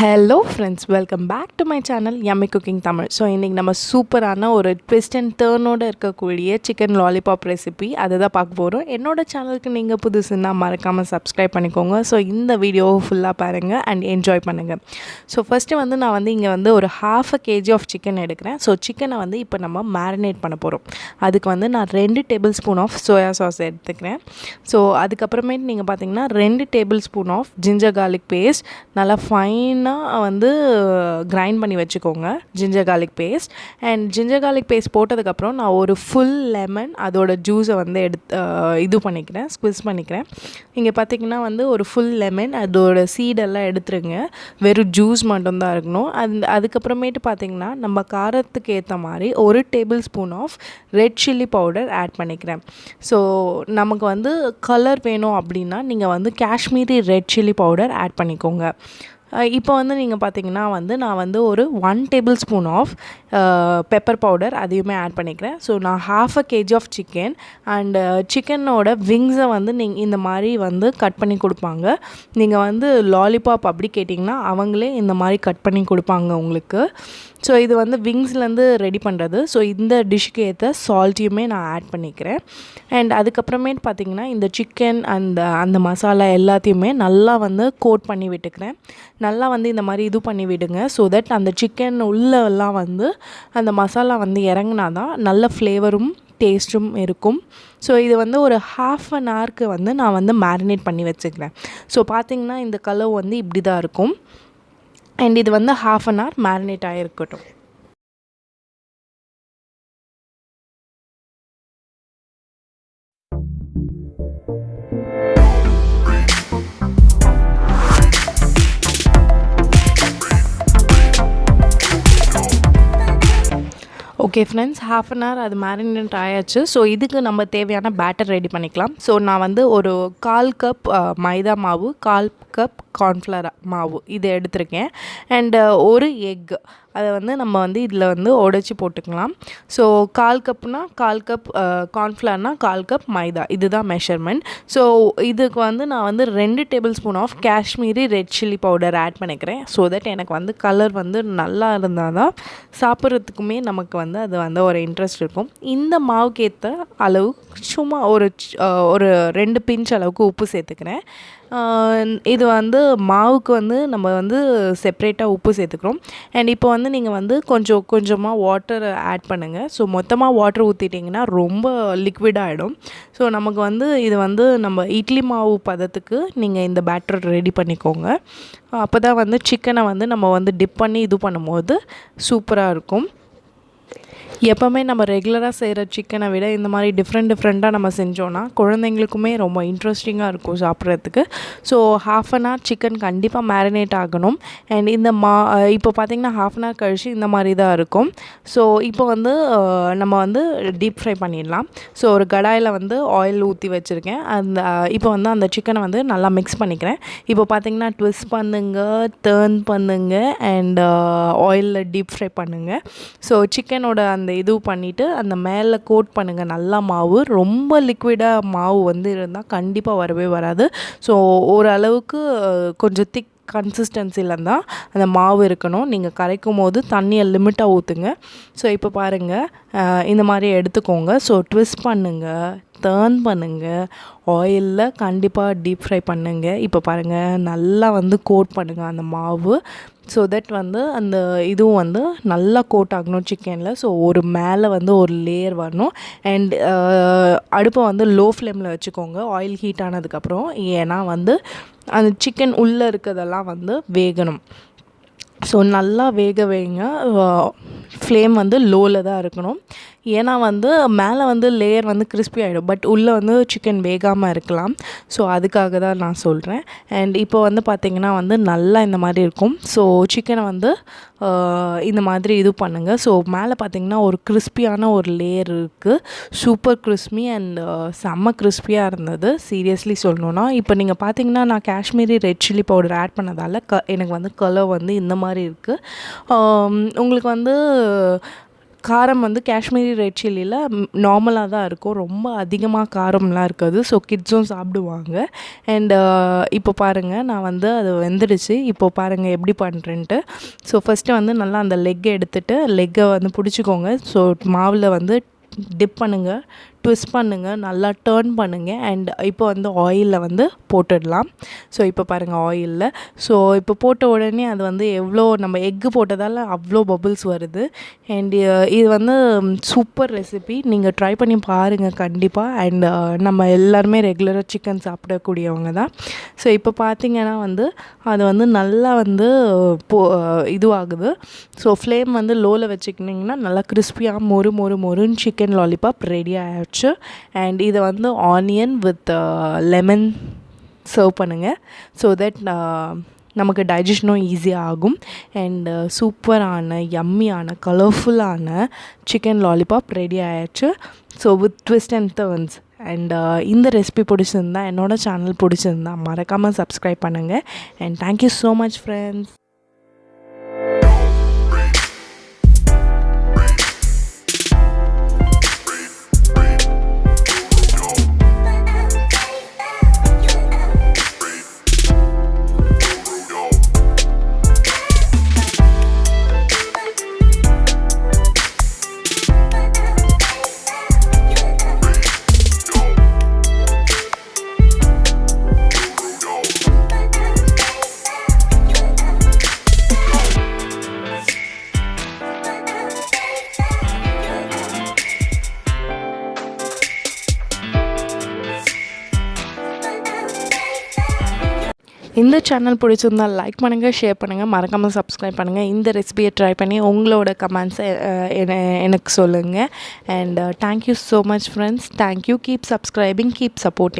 Hello friends welcome back to my channel Emmy cooking Tamil so இன்றைக்கி நம்ம சூப்பரான ஒரு ட்விஸ்ட் அண்ட் டேர்னோடு இருக்கக்கூடிய சிக்கன் லாலிபாப் ரெசிபி அதை தான் பார்க்க போகிறோம் என்னோடய சேனலுக்கு நீங்கள் புதுசுன்னா மறக்காமல் சப்ஸ்கிரைப் பண்ணிக்கோங்க. ஸோ இந்த வீடியோவை ஃபுல்லாக பாருங்கள் அண்ட் என்ஜாய் பண்ணுங்கள் ஸோ ஃபஸ்ட்டு வந்து நான் வந்து இங்கே வந்து ஒரு half a KG of chicken எடுக்கிறேன். ஸோ சிக்கனை வந்து இப்போ நம்ம மேரினேட் பண்ண போகிறோம் அதுக்கு வந்து நான் ரெண்டு table spoon of soya sauce எடுத்துக்கிறேன். ஸோ அதுக்கப்புறமேட்டு நீங்கள் பார்த்தீங்கன்னா ரெண்டு table spoon of ginger garlic paste நல்லா ஃபைனாக வந்து கிரைண்ட் பண்ணி வச்சுக்கோங்க. Ginger garlic paste and ginger garlic paste போட்டதுக்கப்புறம் நான் ஒரு ஃபுல் லெமன் அதோட ஜூஸை வந்து எடுத்து இது பண்ணிக்கிறேன் ஸ்குவிஸ் பண்ணிக்கிறேன். இங்கே பார்த்தீங்கன்னா வந்து ஒரு ஃபுல் லெமன் அதோட சீடெல்லாம் எடுத்துருங்க. வெறும் ஜூஸ் மட்டும்தான் இருக்கணும். அந்த அதுக்கப்புறமேட்டு பார்த்தீங்கன்னா நம்ம காரத்துக்கு ஏற்ற மாதிரி ஒரு table spoon of red chilli powder add பண்ணிக்கிறேன். ஸோ நமக்கு வந்து கலர் வேணும் அப்படின்னா நீங்கள் வந்து Kashmiri red chilli powder add பண்ணிக்கோங்க. இப்போ வந்து நீங்கள் பார்த்தீங்கன்னா வந்து நான் வந்து ஒரு one table spoon of pepper powder அதையுமே ஆட் பண்ணிக்கிறேன். ஸோ நான் half a KG of chicken and சிக்கனோட விங்ஸை வந்து நீங்கள் இந்த மாதிரி வந்து கட் பண்ணி கொடுப்பாங்க. நீங்கள் வந்து லாலிபாப் அப்படி கேட்டிங்கன்னா அவங்களே இந்த மாதிரி கட் பண்ணி கொடுப்பாங்க உங்களுக்கு. ஸோ இது வந்து விங்ஸ்லேருந்து ரெடி பண்ணுறது ஸோ இந்த டிஷ்ஷுக்கு ஏற்ற சால்ட்டையுமே நான் ஆட் பண்ணிக்கிறேன். அண்ட் அதுக்கப்புறமேட்டு பார்த்தீங்கன்னா இந்த சிக்கன் அந்த அந்த மசாலா எல்லாத்தையுமே நல்லா வந்து கோட் பண்ணி விட்டுக்கிறேன். நல்லா வந்து இந்த மாதிரி இது பண்ணி விடுங்க. ஸோ தட் அந்த சிக்கன் உள்ளெல்லாம் வந்து அந்த மசாலா வந்து இறங்கினா தான் நல்ல ஃப்ளேவரும் டேஸ்ட்டும் இருக்கும். ஸோ இது வந்து ஒரு ஹாஃப் அன் ஹவருக்கு வந்து நான் வந்து மேரினேட் பண்ணி வச்சுக்கிறேன். ஸோ பார்த்திங்கன்னா இந்த கலர் வந்து இப்படி தான் இருக்கும். அண்ட் இது வந்து half an hour marinate ஆகிருக்கட்டும் okay friends half an hour அது மேரினேட் ஆயாச்சு. ஸோ இதுக்கு நம்ம தேவையான பேட்டர் ரெடி பண்ணிக்கலாம். ஸோ நான் வந்து ஒரு கால் கப் மைதா மாவு கால் கப் கார்ன்ஃப்ளவர் மாவு. இதை எடுத்திருக்கேன். அண்டு uh, ஒரு எக் அதை வந்து நம்ம வந்து இதில் வந்து உடச்சி போட்டுக்கலாம். ஸோ கால் கப்னால் கால் கப் கார்ன்ஃப்ளவர்னால் uh, கால் கப் மைதா. இதுதான் மெஷர்மெண்ட் ஸோ இதுக்கு வந்து நான் வந்து ரெண்டு table spoon of Kashmiri red chilli powder add பண்ணிக்கிறேன். ஸோ தட் எனக்கு வந்து கலர் வந்து நல்லா இருந்தால் தான் சாப்பிட்றதுக்குமே நமக்கு வந்து அது வந்து ஒரு இன்ட்ரெஸ்ட் இருக்கும். இந்த மாவுக்கு ஏற்ற அளவு சும்மா ஒரு uh, ஒரு ரெண்டு பிஞ்ச் அளவுக்கு உப்பு சேர்த்துக்கிறேன். இது இது வந்து மாவுக்கு வந்து நம்ம வந்து செப்ரேட்டாக உப்பு சேர்த்துக்கிறோம். அண்ட் இப்போ வந்து நீங்கள் வந்து கொஞ்சம் கொஞ்சமாக வாட்டர் ஆட் பண்ணுங்கள் ஸோ மொத்தமாக வாட்டர் ஊற்றிட்டிங்கன்னா ரொம்ப லிக்விடாகிடும் ஸோ நமக்கு வந்து இது வந்து நம்ம இட்லி மாவு பதத்துக்கு நீங்கள் இந்த பேட்டர் ரெடி பண்ணிக்கோங்க. அப்போ தான் வந்து சிக்கனை வந்து நம்ம வந்து டிப் பண்ணி இது பண்ணும்போது சூப்பராக இருக்கும். எப்போவுமே நம்ம ரெகுலராக செய்கிற சிக்கனை விட இந்த மாதிரி டிஃப்ரெண்ட் டிஃப்ரெண்ட்டாக நம்ம செஞ்சோன்னா குழந்தைங்களுக்குமே ரொம்ப இன்ட்ரெஸ்டிங்காக இருக்கும் சாப்பிட்றதுக்கு. So half an hour chicken கண்டிப்பாக மேரினேட் ஆகணும். அண்ட் இந்த மா இப்போ பார்த்திங்கன்னா ஹாஃப் அன் ஹவர் கழிச்சு இந்த மாதிரி தான் இருக்கும். ஸோ இப்போ வந்து நம்ம வந்து டீப் ஃப்ரை பண்ணிடலாம். ஸோ ஒரு கடாயில் வந்து ஆயில் ஊற்றி வச்சுருக்கேன். அந்த இப்போ வந்து அந்த சிக்கனை வந்து நல்லா மிக்ஸ் பண்ணிக்கிறேன். இப்போ பார்த்திங்கன்னா ட்விஸ்ட் பண்ணுங்க டேர்ன் பண்ணுங்க அண்ட் ஆயிலில் டீப் ஃப்ரை பண்ணுங்கள் ஸோ சிக்கனோட அந்த இது பண்ணிவிட்டு அந்த மேலே கோட் பண்ணுங்கள் நல்லா மாவு. ரொம்ப லிக்விடாக மாவு வந்து இருந்தால் கண்டிப்பாக வரவே வராது. ஸோ ஓரளவுக்கு கொஞ்சம் திக் கன்சிஸ்டன்சியில் தான் அந்த மாவு இருக்கணும். நீங்கள் கரைக்கும் போது தண்ணியை லிமிட்டாக ஊற்றுங்க ஸோ இப்போ பாருங்கள் இந்த மாதிரி எடுத்துக்கோங்க. ஸோ ட்விஸ்ட் பண்ணுங்கள் டேர்ன் பண்ணுங்கள் ஆயிலில் கண்டிப்பாக டீப் ஃப்ரை பண்ணுங்கள் இப்போ பாருங்கள் நல்லா வந்து கோட் பண்ணுங்கள் அந்த மாவு. ஸோ தட் வந்து அந்த இதுவும் வந்து நல்லா கோட் ஆகணும் சிக்கனில் ஸோ ஒரு மேலே வந்து ஒரு லேயர் வரணும். அண்ட் uh, அடுப்பை வந்து லோ ஃப்ளேமில் வச்சுக்கோங்க ஆயில் ஹீட் ஆனதுக்கப்புறம் ஏன்னா வந்து அந்த சிக்கன் உள்ளே இருக்கிறதெல்லாம் வந்து வேகணும். ஸோ நல்லா வேக வைங்க. ஃப்ளேம் வந்து லோவில் தான் இருக்கணும். ஏன்னா வந்து மேலே வந்து லேயர் வந்து கிறிஸ்பி ஆகிடும் பட் உள்ளே வந்து சிக்கன் வேகாமல் இருக்கலாம். ஸோ அதுக்காக தான் நான் சொல்கிறேன் அண்ட் இப்போ வந்து பார்த்திங்கன்னா வந்து நல்லா இந்த மாதிரி இருக்கும். ஸோ சிக்கனை வந்து இந்த மாதிரி இது பண்ணுங்கள் ஸோ மேலே பார்த்திங்கன்னா ஒரு கிறிஸ்பியான ஒரு லேயர் இருக்குது சூப்பர் கிறிஸ்பி அண்ட் செம்ம கிறிஸ்பியாக இருந்தது. சீரியஸ்லி சொல்லணுன்னா இப்போ நீங்கள் பார்த்தீங்கன்னா நான் Kashmiri red chilli powder add பண்ணதால் க எனக்கு வந்து கலர் வந்து இந்த மாதிரி இருக்குது உங்களுக்கு வந்து காரம் வந்து காஷ்மீரி ரெட் சில்லியில் நார்மலாக தான் இருக்கும். ரொம்ப அதிகமாக காரம்லாம் இருக்காது. ஸோ கிட்ஸும் சாப்பிடுவாங்க. அண்டு uh, இப்போ பாருங்கள் நான் வந்து அது வெந்துடுச்சு. இப்போ பாருங்கள் எப்படி பண்ணுறேன்ட்டு ஸோ ஃபஸ்ட்டு வந்து நல்லா அந்த லெக்கை எடுத்துகிட்டு லெக்கை வந்து பிடிச்சிக்கோங்க. ஸோ மாவில் வந்து டிப் பண்ணுங்கள் ட்விஸ்ட் பண்ணுங்கள் நல்லா டேர்ன் பண்ணுங்கள் அண்ட் இப்போ வந்து ஆயிலில் வந்து போட்டுடலாம். ஸோ இப்போ பாருங்கள் ஆயிலில் ஸோ இப்போ போட்ட உடனே அது வந்து எவ்வளோ நம்ம எக்கு போட்டதால் அவ்வளோ பபுள்ஸ் வருது. அண்ட் இது வந்து சூப்பர் ரெசிபி நீங்கள் ட்ரை பண்ணி பாருங்கள் கண்டிப்பாக அண்ட் நம்ம எல்லாருமே ரெகுலராக சிக்கன் சாப்பிடக்கூடியவங்க தான். ஸோ இப்போ பார்த்தீங்கன்னா வந்து அது வந்து நல்லா வந்து போ இதுவாகுது. ஸோ ஃப்ளேம் வந்து லோவில் வச்சுக்கிட்டிங்கன்னா நல்லா கிறிஸ்பியாக மொறு மொறு மொறுன்னு சிக்கன் லாலிபாப் ரெடி வச்சு அண்ட் இதை வந்து ஆனியன் வித் லெமன் சர்வ் பண்ணுங்கள் ஸோ தட் நமக்கு டைஜஷனும் ஈஸியாக ஆகும். அண்ட் uh, சூப்பரான யம்மியான கலர்ஃபுல்லான சிக்கன் லாலிபாப் ரெடி ஆயிடுச்சு so with twist and turns and இந்த ரெசிபி பிடிச்சிருந்தா என்னோடய சேனல் பிடிச்சிருந்தா மறக்காமல் சப்ஸ்கிரைப் பண்ணுங்கள் and thank you so much friends இந்த சேனல் பிடிச்சிருந்தா லைக் பண்ணுங்கள் ஷேர் பண்ணுங்கள் மறக்காமல் சப்ஸ்கிரைப் பண்ணுங்கள் இந்த ரெசிபியை ட்ரை பண்ணி உங்களோட கமெண்ட்ஸை எனக்கு சொல்லுங்கள் and thank you so much friends thank you keep subscribing keep supporting